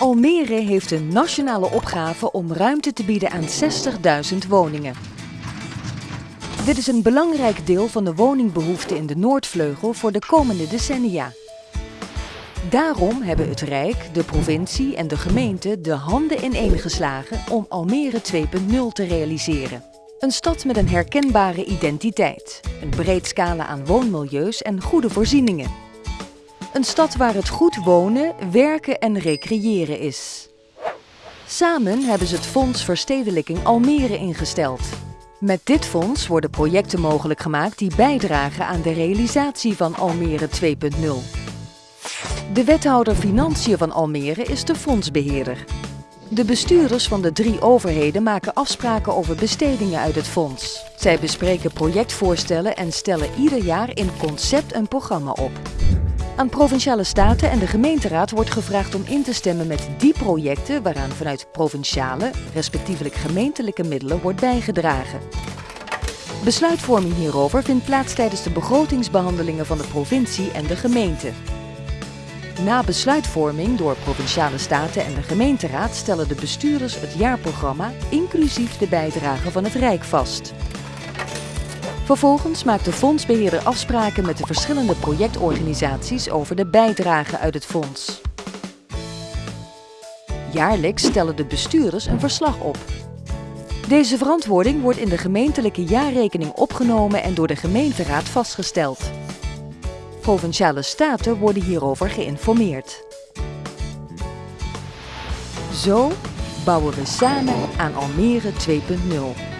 Almere heeft een nationale opgave om ruimte te bieden aan 60.000 woningen. Dit is een belangrijk deel van de woningbehoefte in de Noordvleugel voor de komende decennia. Daarom hebben het Rijk, de provincie en de gemeente de handen ineengeslagen om Almere 2.0 te realiseren. Een stad met een herkenbare identiteit, een breed scala aan woonmilieus en goede voorzieningen. Een stad waar het goed wonen, werken en recreëren is. Samen hebben ze het Fonds Verstedelijking Almere ingesteld. Met dit fonds worden projecten mogelijk gemaakt die bijdragen aan de realisatie van Almere 2.0. De wethouder Financiën van Almere is de fondsbeheerder. De bestuurders van de drie overheden maken afspraken over bestedingen uit het fonds. Zij bespreken projectvoorstellen en stellen ieder jaar in concept een programma op. Aan Provinciale Staten en de gemeenteraad wordt gevraagd om in te stemmen met die projecten waaraan vanuit provinciale, respectievelijk gemeentelijke middelen wordt bijgedragen. Besluitvorming hierover vindt plaats tijdens de begrotingsbehandelingen van de provincie en de gemeente. Na besluitvorming door Provinciale Staten en de gemeenteraad stellen de bestuurders het jaarprogramma inclusief de bijdrage van het Rijk vast. Vervolgens maakt de fondsbeheerder afspraken met de verschillende projectorganisaties over de bijdrage uit het fonds. Jaarlijks stellen de bestuurders een verslag op. Deze verantwoording wordt in de gemeentelijke jaarrekening opgenomen en door de gemeenteraad vastgesteld. Provinciale staten worden hierover geïnformeerd. Zo bouwen we samen aan Almere 2.0.